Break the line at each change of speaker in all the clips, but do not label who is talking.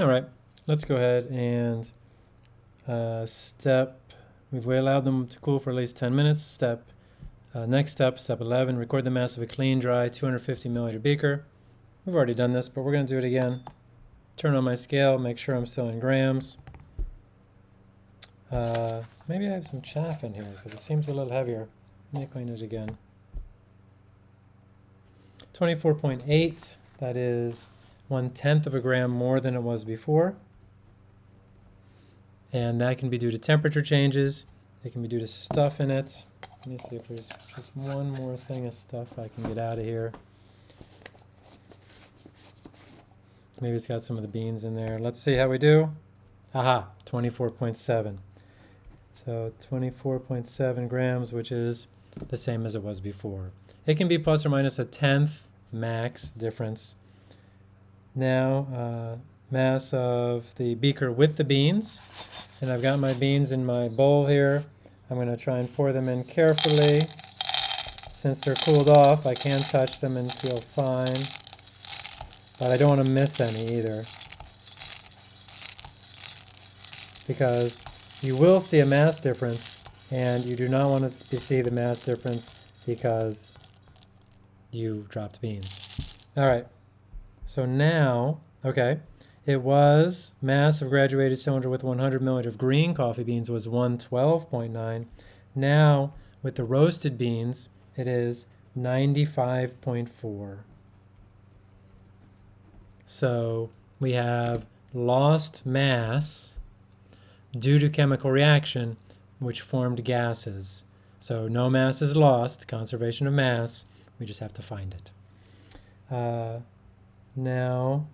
All right, let's go ahead and uh, step, we've allowed them to cool for at least 10 minutes. Step, uh, next step, step 11, record the mass of a clean, dry 250 milliliter beaker. We've already done this, but we're going to do it again. Turn on my scale, make sure I'm still in grams. Uh, maybe I have some chaff in here because it seems a little heavier. Let me clean it again. 24.8, that is one tenth of a gram more than it was before. And that can be due to temperature changes. It can be due to stuff in it. Let me see if there's just one more thing of stuff I can get out of here. Maybe it's got some of the beans in there. Let's see how we do. Aha, 24.7. So 24.7 grams, which is the same as it was before. It can be plus or minus a tenth max difference. Now, uh, mass of the beaker with the beans. And I've got my beans in my bowl here. I'm going to try and pour them in carefully. Since they're cooled off, I can touch them and feel fine. But I don't want to miss any either. Because you will see a mass difference, and you do not want to see the mass difference because you dropped beans. All right, so now, okay, it was mass of graduated cylinder with 100 milliliter of green coffee beans was 112.9. Now, with the roasted beans, it is 95.4. So we have lost mass due to chemical reaction, which formed gases. So no mass is lost, conservation of mass, we just have to find it. Uh, now,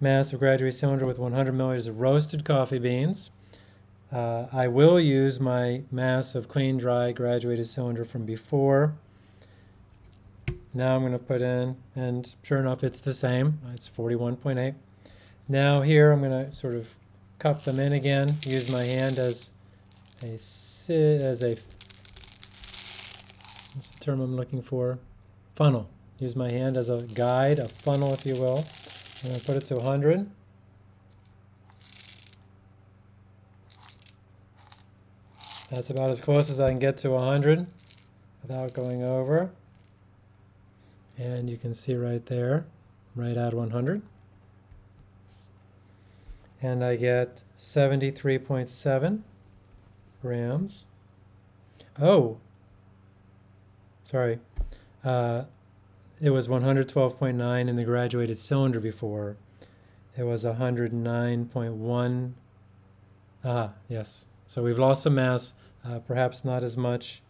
mass of graduated cylinder with 100 milliliters of roasted coffee beans. Uh, I will use my mass of clean, dry, graduated cylinder from before. Now I'm going to put in, and sure enough, it's the same. It's 41.8. Now here I'm going to sort of cup them in again, use my hand as a, as a, what's the term I'm looking for? Funnel. Use my hand as a guide, a funnel if you will. I'm going to put it to 100. That's about as close as I can get to 100 without going over. And you can see right there, right at 100 and I get 73.7 grams. Oh, sorry. Uh, it was 112.9 in the graduated cylinder before. It was 109.1. Ah, yes. So we've lost some mass, uh, perhaps not as much.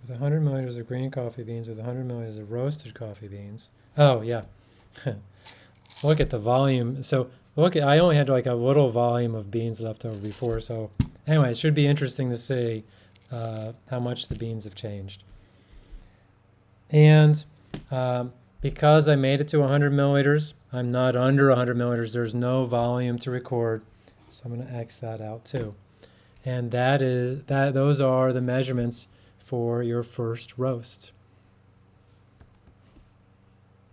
With 100 milliliters of green coffee beans, with 100 milliliters of roasted coffee beans. Oh, yeah. look at the volume. So look, at, I only had like a little volume of beans left over before. So anyway, it should be interesting to see uh, how much the beans have changed. And um, because I made it to 100 milliliters, I'm not under 100 milliliters. There's no volume to record. So I'm going to X that out too. And that is that. Those are the measurements for your first roast.